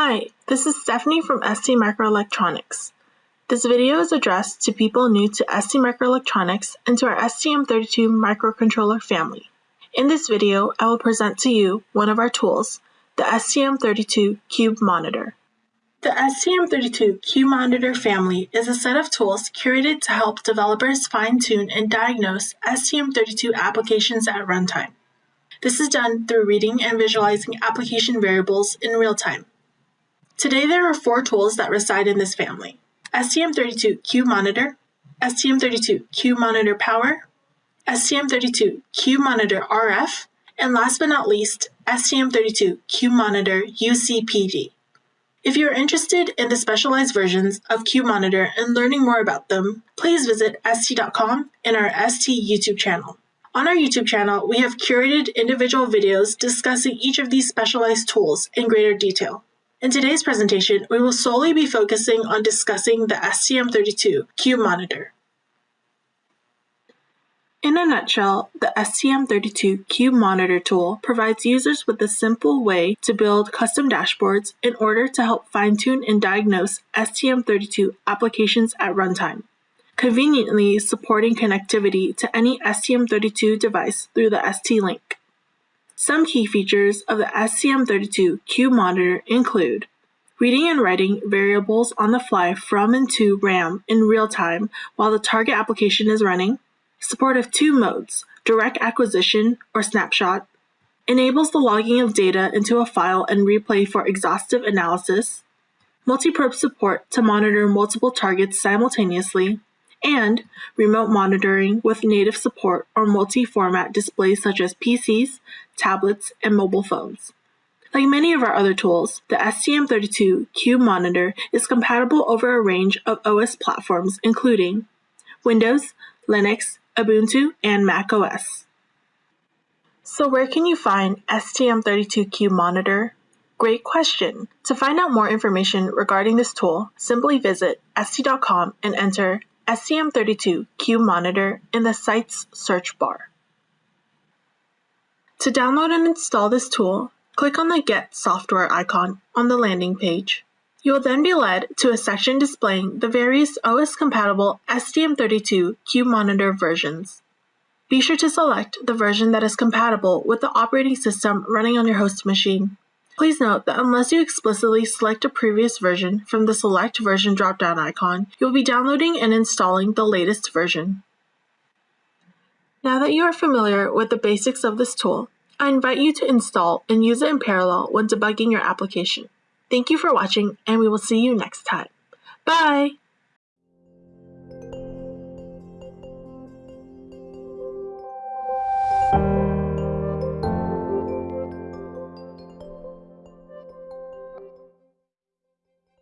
Hi, this is Stephanie from ST Microelectronics. This video is addressed to people new to ST Microelectronics and to our STM32 microcontroller family. In this video, I will present to you one of our tools, the STM32 Cube Monitor. The STM32 Cube Monitor family is a set of tools curated to help developers fine-tune and diagnose STM32 applications at runtime. This is done through reading and visualizing application variables in real time. Today there are four tools that reside in this family. STM32 Cube Monitor, STM32 Cube Monitor Power, STM32 Cube Monitor RF, and last but not least, STM32 Cube Monitor UCPD. If you are interested in the specialized versions of Cube Monitor and learning more about them, please visit ST.com and our ST YouTube channel. On our YouTube channel, we have curated individual videos discussing each of these specialized tools in greater detail. In today's presentation, we will solely be focusing on discussing the STM32 Cube Monitor. In a nutshell, the STM32 Cube Monitor tool provides users with a simple way to build custom dashboards in order to help fine-tune and diagnose STM32 applications at runtime, conveniently supporting connectivity to any STM32 device through the ST-Link. Some key features of the STM32 Cube monitor include reading and writing variables on the fly from and to RAM in real time while the target application is running, support of two modes, direct acquisition or snapshot, enables the logging of data into a file and replay for exhaustive analysis, multi-probe support to monitor multiple targets simultaneously, and remote monitoring with native support or multi-format displays such as PCs, tablets, and mobile phones. Like many of our other tools, the STM32 Cube Monitor is compatible over a range of OS platforms including Windows, Linux, Ubuntu, and Mac OS. So where can you find STM32 Cube Monitor? Great question! To find out more information regarding this tool, simply visit st.com and enter STM32 Cube Monitor in the site's search bar. To download and install this tool, click on the Get Software icon on the landing page. You will then be led to a section displaying the various OS-compatible STM32 Cube Monitor versions. Be sure to select the version that is compatible with the operating system running on your host machine. Please note that unless you explicitly select a previous version from the Select Version drop-down icon, you will be downloading and installing the latest version. Now that you are familiar with the basics of this tool, I invite you to install and use it in parallel when debugging your application. Thank you for watching, and we will see you next time. Bye!